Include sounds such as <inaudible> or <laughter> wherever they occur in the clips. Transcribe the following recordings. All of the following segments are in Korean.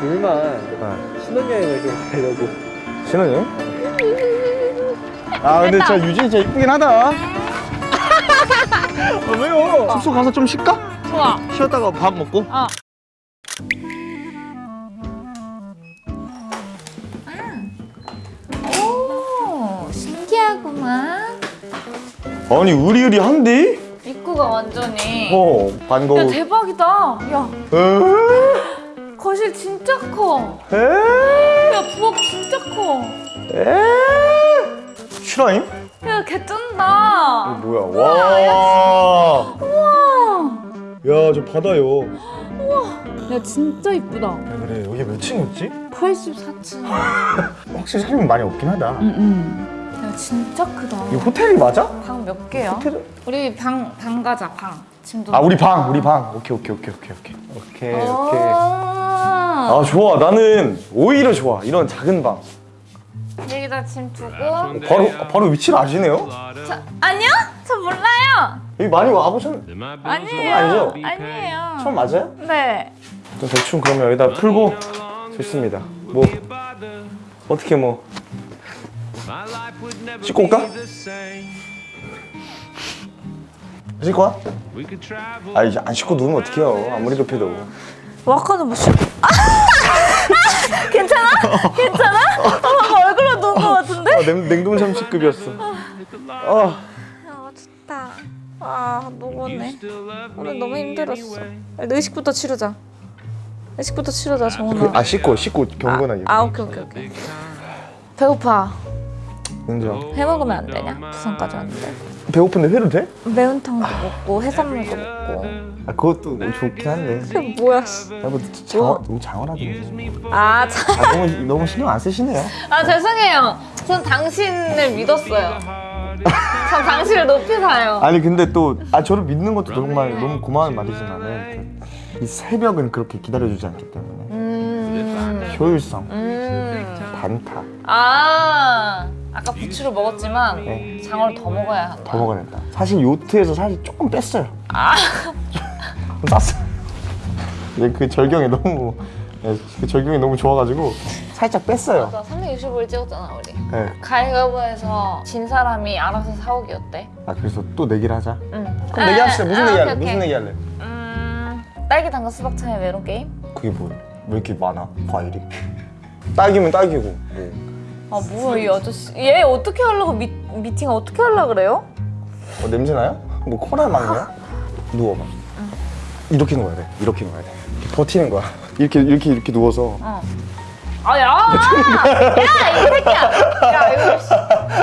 둘만 아, 신혼여행을 좀 가려고 신혼여행? 아 근데 저 유진이 진짜 이쁘긴 하다 <laughs> 아, 왜요? 숙소 가서 좀 쉴까? 좋아. 쉬었다가 밥 먹고 어. 오, 신기하구만. 아니 의리의리한데? 입구가 완전히. 어 반가워 야, 대박이다. 야, 에? 거실 진짜 커. 에? 야, 부엌 진짜 커. 에? 슈라임? 야, 개쩐다. 뭐야 와 우와. 야, 저 바다요. 야, 진짜 이쁘다. 야, 그래. 여기 몇 층이었지? 84층. <laughs> 확실히 사람이 많이 없긴 하다. 응, 응. 야, 진짜 크다. 이 호텔이 맞아? 방 몇 개야? 호텔... 우리 방, 방 가자, 방. 짐도. 아, 우리 방, 우리 방. 오케이, 오케이, 오케이, 오케이, 오케이. 오케이, 오케이. 아, 아, 좋아. 나는 오히려 좋아. 이런 작은 방. 여기다 짐 두고. 바로, 바로 위치를 아시네요? 저, 아니요? 저 몰라요. 여기 많이 와보셨... 아니에요. 아니죠? 아니에요. 처음 맞아요? 네. 좀 대충 그러면 여기다 풀고 좋습니다. 뭐, 어떻게 뭐. 씻고 올까? 씻고 와? 아, 이제 안 씻고 누우면 어떡해요. 아무리 급해도. 와카는 뭐 씨. 아! <laughs> 괜찮아? 괜찮아? 어, 얼굴로 누운 것 같은데? 아, 냉, 냉동 참치급이었어. 아, 아 좋다. 아 녹았네. 오늘 너무 힘들었어. 의식부터 치르자. 의식부터 치르자 정훈아. 아 씻고 씻고 경건하게. 아 오케이 오케이 오케이. 배고파. 인정. 해 먹으면 안 되냐? 부산까지 왔는데. 배고픈데 회도 돼? 매운탕도 먹고 해산물도 먹고. 아 그것도 뭐 좋긴 한데. 그게 <laughs> 뭐야? 씨. 야뭐 장어 너무 장어라던데. 아 참. 아 너무 너무 신경 안 쓰시네요. 아 죄송해요. 전 당신을 믿었어요. 전 당신을 높이 사요. 아니 근데 또 아 저를 믿는 것도 정말 너무 고마운 말이지만은 이 새벽은 그렇게 기다려주지 않기 때문에 음. 효율성 음. 반타 아 아까 부추를 먹었지만 네. 장어를 더 먹어야 한다. 더 먹어야 된다. 사실 요트에서 사실 조금 뺐어요. 아. <laughs> 근데 그 절경이 너무 네, 그 절경이 너무 좋아가지고 살짝 뺐어요. 맞아 365일 찍었잖아 우리. 네. 가위바위보에서 진 사람이 알아서 사오기 어때? 아 그래서 또 내기를 하자. 응. 그럼 내기 합시다. 무슨 아, 내기 오케이, 할래? 무슨. 내기 할래? 음 딸기 당근 수박 차의 메론 게임? 그게 뭐야? 왜 이렇게 많아? 과일이? <laughs> 딸기면 딸기고 뭐. 아 뭐야 이 아저씨 얘 어떻게 하려고 미, 미팅 어떻게 하려 그래요? 어, 냄새 나요? 뭐 코랄 막냐? <laughs> 누워봐. 이렇게 누워야 돼. 이렇게 누워야 돼. 버티는 거야. <laughs> 이렇게 이렇게 이렇게 누워서 어. 아, 야! 야, 이 새끼야! 야, 이거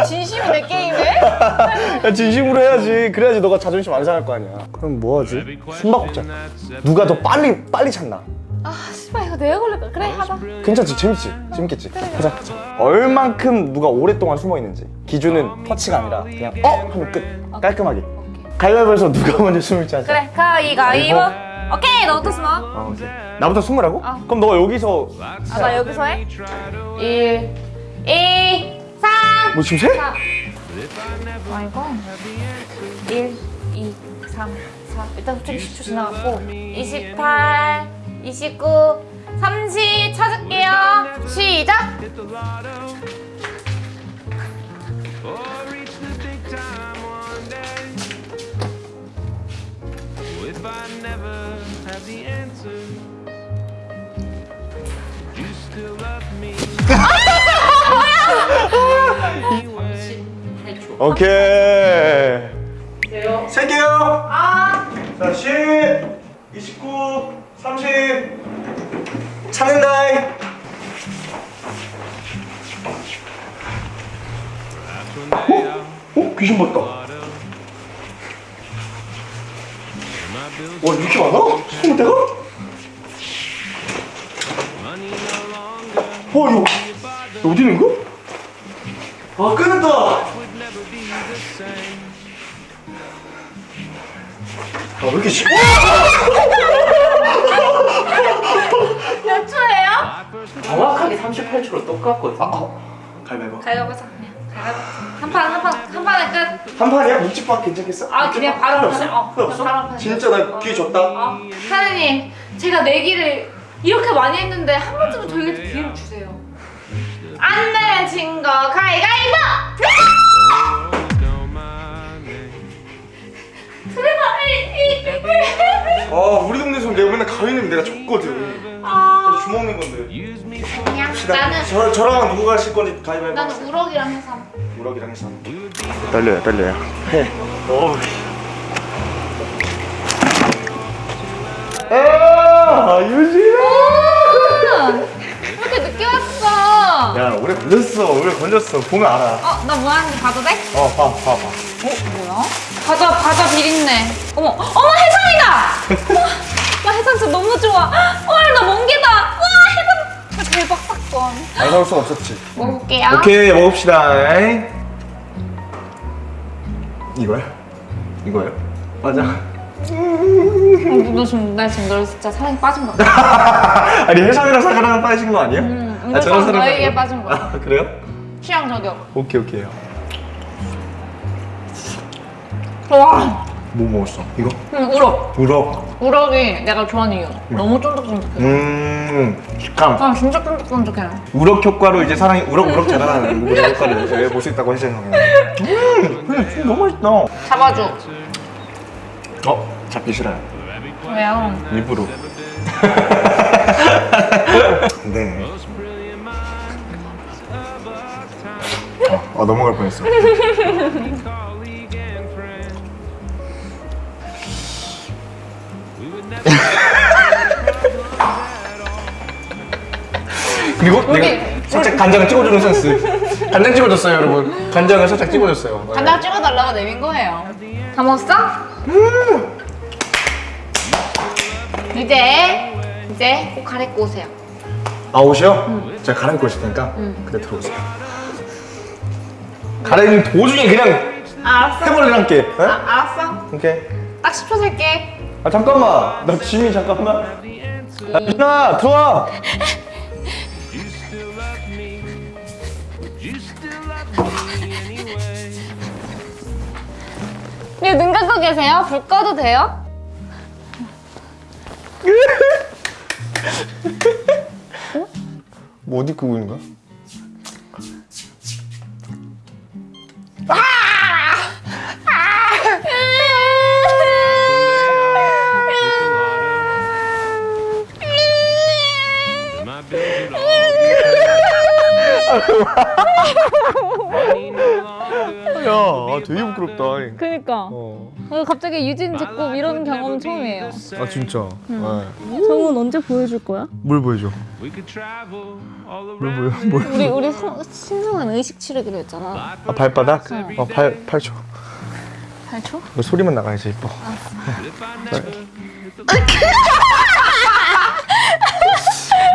씨, 진심이네, 게임에? 야, 진심으로 해야지. 그래야지 너가 자존심 안 상할 거 아니야. 그럼 뭐 하지? 숨바꼭자. 누가 더 빨리 빨리 찾나? 아, 씨발, 이거 내가 걸릴까? 그래, 하자. 괜찮지? 재밌지? 재밌겠지? 하자. 하자. 얼만큼 누가 오랫동안 숨어 있는지. 기준은 터치가 아니라 그냥 어 하면 끝. 깔끔하게. 가위바위보에서 누가 먼저 숨을지 하자. 그래, 가위가위보. 오케이, 너부터 숨어. 어, 오케이. 나부터 숨으라고? 어. 그럼 너가 여기서 아, 나 여기서 해? 1, 2, 3, 뭐 지금 세? 4. 아, 이거? 1, 2, 3, 4. 일단 좀 10초 지나갔고. 28, 29, 30 찾을게요. 시작! 오케이. 세개요. 아. 자, 10, 29, 30. 찾는다. 어? 어? 귀신 봤다. 와, 이렇게 많아? 스무 대가? 와, 이거 이거 어디 있는 거? 아, 끊었다. 아, 왜 이렇게 쉽 <laughs> 몇 초예요? 정확하게 38초로 똑같거든 가위바위보. 가위바위보 그냥 가위바위보 한판 한 판 한 판에 끝. 한 판이야? 묵집밥 괜찮겠어? 아 그냥 바로 한 판에 어 없어? 바로 한 판에 진짜 나 기회 줬다. 어 사장님 제가 내기를 이렇게 많이 했는데 한 번쯤은 저희한테 기회를 주세요. 안 내면 진거 가위가위보! 아 우리 동네에서 내가 맨날 가위는 내가 줬거든 아, 주먹는 건데 그냥 나는 저, 저랑 누구 가실 건지 가위바위보 나는 우럭이랑 해서. 우럭이랑 해서 떨려요 떨려요 해 어. 아 유진아 이렇게 늦게 왔어. 야 오래 걸렸어 오래 걸렸어 보면 알아 어, 나 뭐 하는지 봐도 돼? 어봐봐봐 어, 뭐야? 과자, 과자 비린내. 어머, 어머, 해산이다! <laughs> 어머, 나 해산 진짜 너무 좋아. 헐, 나 멍게다. 와, 해산. 대박 사건. 안 사올 수 없었지 먹을게요. 오케이 먹읍시다 이거야? 이거예요? 맞아 어, 너 지금, 나 지금 너 진짜 사랑에 빠진 거 같아. <laughs> 아니 해삼이랑 사과랑 빠진 거 아니야? 음, 아, 사람 너에게 빠진 거야. 아 그래요? 취향 저격. 오케이 오케이 와, 뭐 먹었어? 이거? 음, 우럭. 우럭 우럭이 내가 좋아하는 이유. 너무 쫀득쫀득해. 음 식감 아, 진짜 쫀득쫀득해. 우럭 효과로 이제 사람이 우럭 우럭 자라는 우럭 효과를 이제 볼수 있다고 거예요 음 근데 좀 너무 맛있다 잡아줘. 어? 잡기 싫어요 왜요? 일부러 <laughs> 네 어, 어 넘어갈 뻔했어 <laughs> <laughs> 그리고 우리- 내가 살짝 간장을 찍어주는 센스 간장 찍어줬어요 여러분 간장을 살짝 찍어줬어요 간장 찍어달라고 내민 거예요. 다 먹었어? 이제 이제 꼭 갈아입고 오세요. 아 옷이요? 제가 갈아입고 있을 테니까 그때 들어오세요 갈아입는 도중에 그냥 알았어. 해버리란게 에? 아, 알았어. 오케이 딱 10초 셀게. 아 잠깐만 나 짐이 잠깐만 야 누나 들어와 anyway. 네, 눈 감고 계세요? 불 꺼도 돼요? 뭐 어디 끄고 있는 거야? 야 아, 되게 부끄럽다 그니까. 어. 갑자기 유진 제꼭 이런 경험은 처음이에요. 아 진짜 네. 정은 언제 보여줄 거야? 뭘 보여줘? 뭘. 보여? 뭘? 우리 우리 성, 신성한 의식 치르기로 했잖아. 아 발바닥? 어, 발, 8초 8초? 그 소리만 나가야지 이뻐 If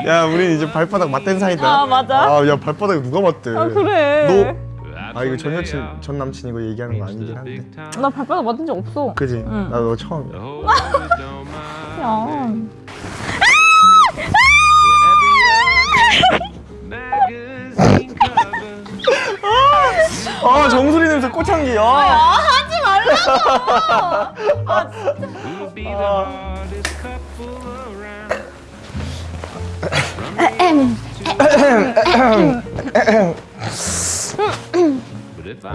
야 우리 이제 발바닥 맞댄 사이다 아, 맞아? 아야 발바닥 누가 맞대 아 그래. 너 아 이거 전 여친 전 남친 이거 얘기하는 거 아니긴 한데 나 발바닥 맞은 적 없어. 그지? 응. 나너 처음이야. <laughs> 야. 아 정수리 냄새 꽃향기 아 하지 말라고. <laughs> Be the hardest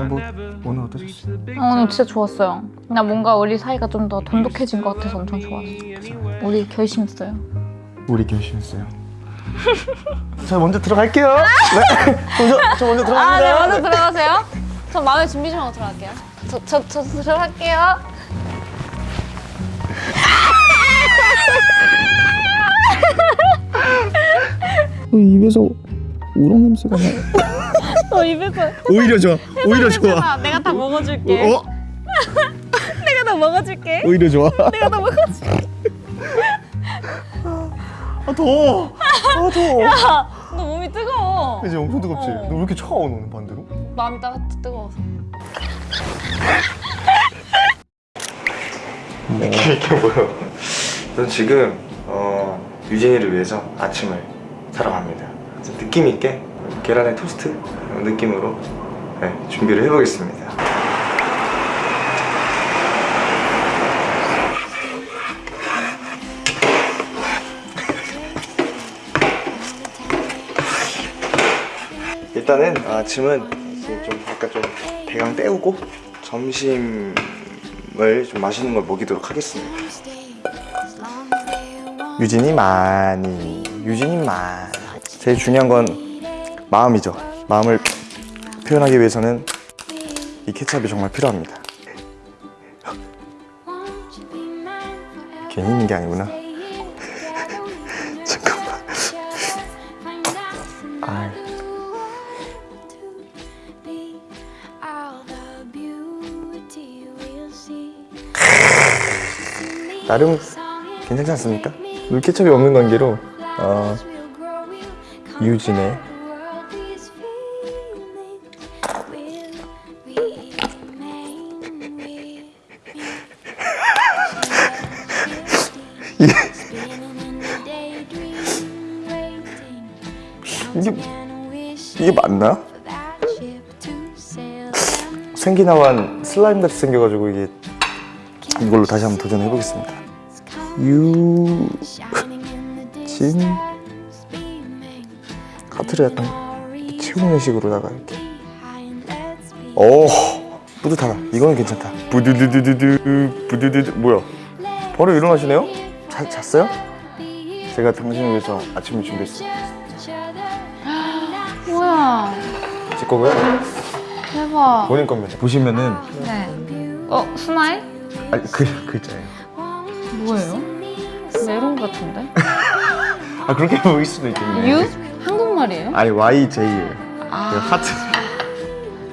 뭐, 오늘 어떠셨어? 어, 오늘 진짜 좋았어요. 나 뭔가 우리 사이가 좀 더 돈독해진 것 같아서 엄청 좋았어. 우리 결심했어요. 우리 결심했어요 저 <laughs> 먼저 들어갈게요 네 <laughs> 먼저, 저 먼저 들어갑니다 아, 네, 먼저 들어가세요. 저 마음의 준비 좀 하고 들어갈게요. 저, 저, 저 들어갈게요. <laughs> 입에서 우럭 냄새가 나 어, 입에서. 오히려 좋아 오히려 좋아. 내가 다 먹어줄게. 어? <laughs> 내가 다 먹어줄게. 오히려 좋아 내가 다 먹어줄게. 아 더워 아 더워 야, 너 몸이 뜨거워. 이제 엄청 뜨겁지? 어. 너왜 이렇게 차가워 너는 반대로? 마음이 따, 뜨거워서. 이게 뭐야? 전 지금 어, 유진이를 위해서 아침을 사러 갑니다. 느낌 있게 계란의 토스트 느낌으로 네, 준비를 해보겠습니다. 일단은 아침은 좀 아까 좀 대강 때우고 점심을 좀 맛있는 걸 먹이도록 하겠습니다. 유진이 많이, 유진이 많이. 제일 중요한 건 마음이죠. 마음을 표현하기 위해서는 이 케찹이 정말 필요합니다. 괜히 있는 게 아니구나. <laughs> 잠깐만. 아, <laughs> 나름 괜찮지 않습니까? 물케첩이 없는 관계로 어, 유진의 이게 이게 맞나? 생기나만 슬라임 같이 생겨가지고 이게 이걸로 다시 한번 도전해 보겠습니다. 유진 카트를 약간 채우는 식으로다가 이렇게. 오 뿌듯하다. 이거는 괜찮다. 부두두두두두 부두두두 뭐야? 바로 일어나시네요? 자, 잤어요? 제가 당신을 위해서 아침을 준비했어요. 뭐야? 제 거고요. 대박. 본인 겁니다. 보시면은 네. 어, smile? 아니 글 글자예요. 뭐예요? 메론 같은데? <laughs> 아 그렇게 보일 수도 있겠네. U? 한국말이에요? 아니 Y J예요. 아. 그 하트.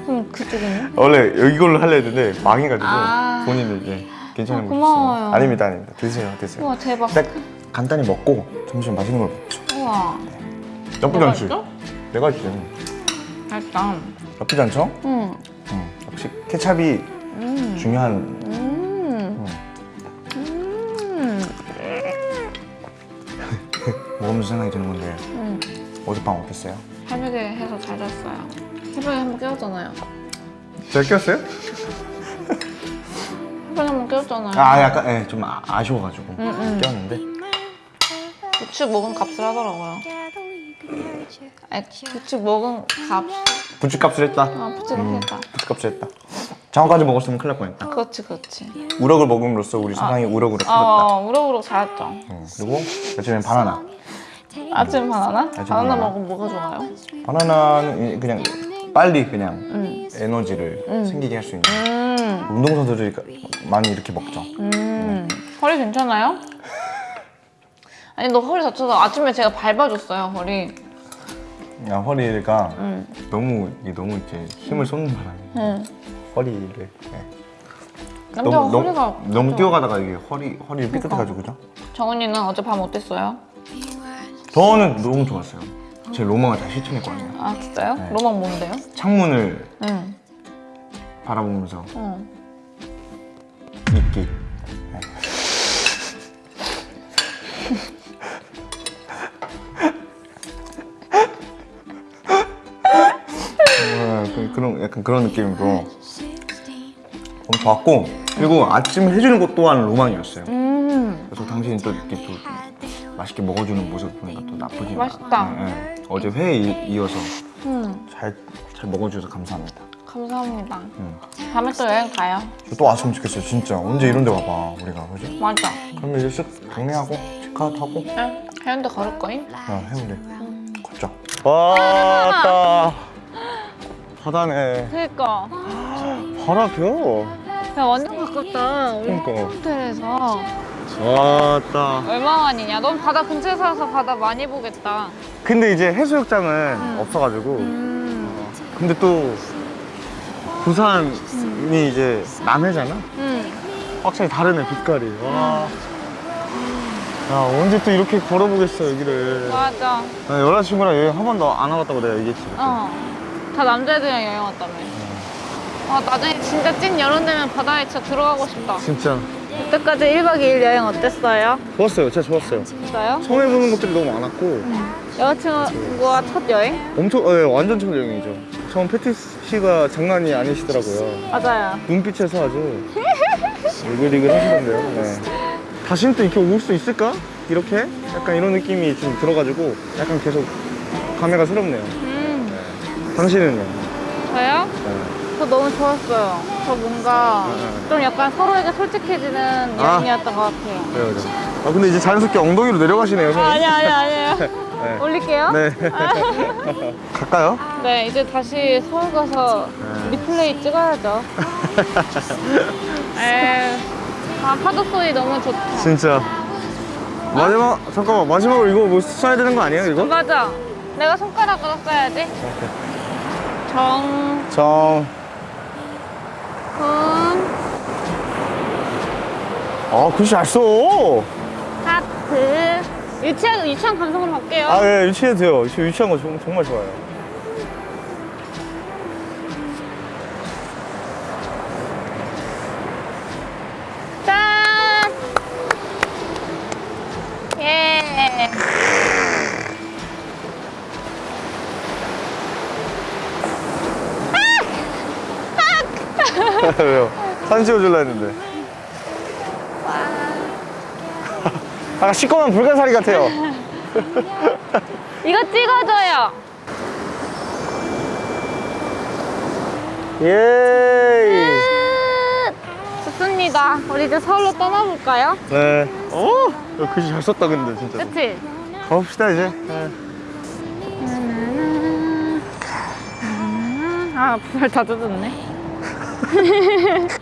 그럼 그쪽은요? 원래 이걸로 하려 했는데 망해가지고 아. 본인은 이제 괜찮은 아, 거 고마워요. 아닙니다, 아닙니다. 드세요, 드세요. 우와, 대박. 딱 간단히 먹고 점심 맛있는 걸 먹죠. 우와. 나쁘지 않지? 맛있어? 내가 했지. 맛있다. 나쁘지 않죠? 응. 응. 역시 케찹이 음. 중요한. 먹으면서 생각이 드는 건데 음. 어젯밤 어땠어요? 새벽에 해서 잘 잤어요. 새벽에 한 번 깨웠잖아요. 잘 깼어요? 새벽에 한 번 깨웠잖아요. 아 약간 예, 좀 아, 아쉬워가지고 응, 응. 깨웠는데 부축 먹은 값을 하더라고요. 아니, 부축 먹은 값. 부추 값을 했다. 아, 부축을 했다. 부추 값을 했다. 장어까지 먹었으면 큰일 날 뻔했다. 그렇지, 그렇지. 우럭을 먹음으로써 우리 사랑이 우럭으로 커졌다. 어, 우럭우럭 잘했죠. 응. 그리고 아침엔 바나나. 아침 바나나? 아침 바나나 바나나. 먹으면 뭐가 좋아요? 바나나는 그냥 빨리 그냥 음. 에너지를 음. 생기게 할 수 있는 음. 운동선수들이 많이 이렇게 먹죠 음. 허리 괜찮아요? <laughs> 아니, 너 허리 다쳐서 아침에 제가 밟아줬어요, 허리. 야, 허리가 음. 너무 이게 너무 이제 힘을 쏟는 바람에 응. 허리를 네. 남자가 허리가. 너무 뛰어가다가 이게 허리 허리를 삐끗해가지고 그죠? 정은이는 어제 밤 어땠어요? 저는 너무 좋았어요 제 로망을 다 실천했거든요 아, 진짜요? 네. 로망 뭔데요? 창문을 응. 바라보면서 응. 있기 네. 어, 그- 그런 약간 그런 느낌으로 너무 좋았고 그리고 아침 해주는 것 또한 로망이었어요. 음. 그래서 당신이 또 이렇게 또 맛있게 먹어주는 모습 보니까 또 나쁘지 맛있다. 네, 네. 어제 회에 이- 이어서 음. 잘, 잘 먹어주셔서 감사합니다. 감사합니다. 음. 다음에 또 여행 가요. 저또 왔으면 좋겠어요, 진짜. 언제 이런 데 와봐, 우리가. 그지? 맞아. 그러면 이제 쓱 정리하고 체크아웃 하고 응. 해운대 걸을 거임? 야, 해운대. 걷자. 왔다. 바다네. 그니까. 바다 펴. 야, 완전 가깝다. 우리 그러니까. 호텔에서. 왔다. 얼마 만이냐? 넌 바다 근처에 살아서 바다 많이 보겠다. 근데 이제 해수욕장은 없어가지고. 음. 근데 또 부산이 이제 남해잖아. 응. 확실히 다르네 빛깔이. 와. 야 언제 또 이렇게 걸어보겠어 여기를. 맞아. 나 여자친구랑 여행 한 번도 안 와봤다고 내가 얘기했지. 어. 다 남자애들이랑 여행 왔다며. 아, 나중에 진짜 찐 여름 되면 바다에 진짜 들어가고 싶다. 진짜 그때까지 1박 2일 여행 어땠어요? 좋았어요. 진짜 좋았어요. 진짜요? 처음 해보는 것들이 너무 많았고 여자친구와 첫 여행? 엄청 예, 완전 첫 여행이죠. 처음 패티시가 장난이 아니시더라고요. 맞아요. 눈빛에서 아주 이글이글 하시던데요. 네. 다시는 또 이렇게 올 수 있을까? 이렇게? 약간 이런 느낌이 좀 들어가지고 약간 계속 감회가 새롭네요. 음. 당신은요? 저요? 네. 저 너무 좋았어요. 저 뭔가 좀 약간 서로에게 솔직해지는 아. 여행이었던 것 같아요. 그래요, 그래요. 아 근데 이제 자연스럽게 엉덩이로 내려가시네요. 아, 아니 아니 아니에요. <laughs> 네. 올릴게요. 네. <laughs> 갈까요? 네, 이제 다시 서울 가서 네. 리플레이 찍어야죠. 에, <laughs> 아 파도 소리 너무 좋다. 진짜. 마지막 잠깐만 마지막으로 이거 뭐 써야 되는 거 아니에요 이거? 맞아. 내가 손가락으로 써야지. 정, 정. 훈, 아 글씨 잘 써. 하트. 유치한 유치한 감성으로 갈게요. 아 예, 유치해도 돼요. 유치, 유치한 거 정- 정말 좋아요. 짠! 예. 왜요? 사진 찍어줄라 했는데. 아 시꺼먼 불가사리 같아요. 이거 찍어줘요. <laughs> 예. 끝! 좋습니다. 우리 이제 서울로 떠나볼까요? 네. 어, 야, 글씨 잘 썼다 근데 진짜. 그치? 가봅시다 이제. 네. 아, 별다 젖었네. <laughs>